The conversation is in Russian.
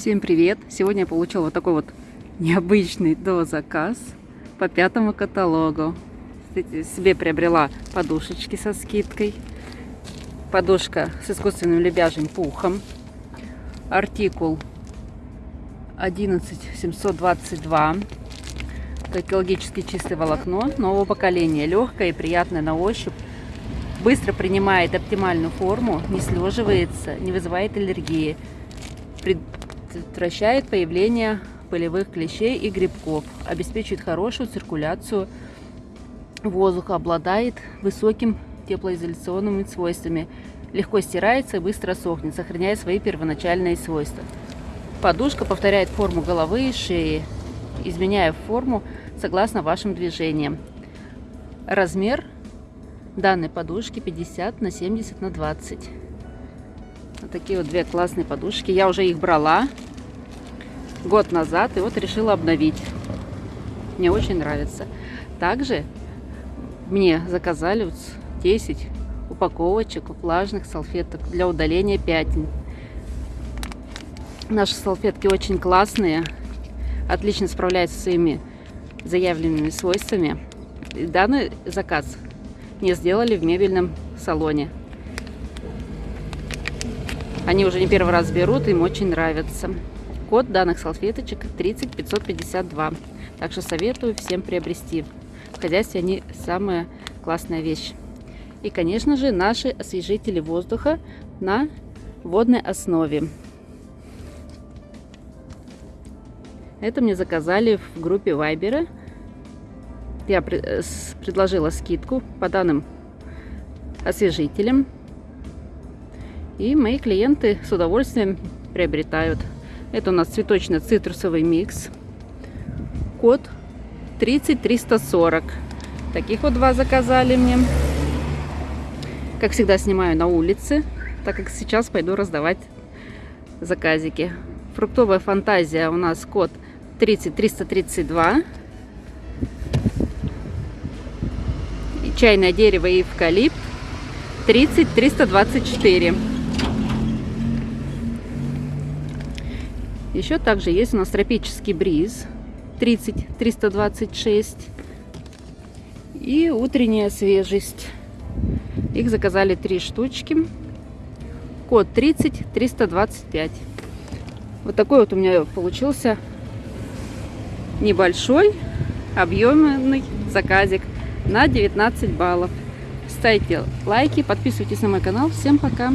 Всем привет! Сегодня я получила вот такой вот необычный дозаказ по пятому каталогу. Кстати, себе приобрела подушечки со скидкой. Подушка с искусственным лебяжьим пухом. Артикул 11722. Это экологически чистое волокно нового поколения. Легкое и приятное на ощупь. Быстро принимает оптимальную форму, не слеживается, не вызывает аллергии предотвращает появление пылевых клещей и грибков, обеспечивает хорошую циркуляцию воздуха, обладает высоким теплоизоляционными свойствами, легко стирается и быстро сохнет, сохраняя свои первоначальные свойства. Подушка повторяет форму головы и шеи, изменяя форму согласно вашим движениям. Размер данной подушки 50 на 70 на 20. Вот такие вот две классные подушки. Я уже их брала год назад и вот решила обновить. Мне очень нравится. Также мне заказали вот 10 упаковочек влажных салфеток для удаления пятен. Наши салфетки очень классные, отлично справляются со своими заявленными свойствами. И данный заказ мне сделали в мебельном салоне. Они уже не первый раз берут, им очень нравится. Код данных салфеточек 30552. Так что советую всем приобрести. В хозяйстве они самая классная вещь. И, конечно же, наши освежители воздуха на водной основе. Это мне заказали в группе Вайбера. Я э, предложила скидку по данным освежителям. И мои клиенты с удовольствием приобретают. Это у нас цветочно-цитрусовый микс. Код 30340. Таких вот два заказали мне. Как всегда, снимаю на улице, так как сейчас пойду раздавать заказики. Фруктовая фантазия у нас код 30332. Чайное дерево и эвкалипт 30324. Еще также есть у нас тропический бриз 30 326 и утренняя свежесть. Их заказали три штучки. Код 30 325. Вот такой вот у меня получился небольшой объемный заказик на 19 баллов. Ставьте лайки, подписывайтесь на мой канал. Всем пока!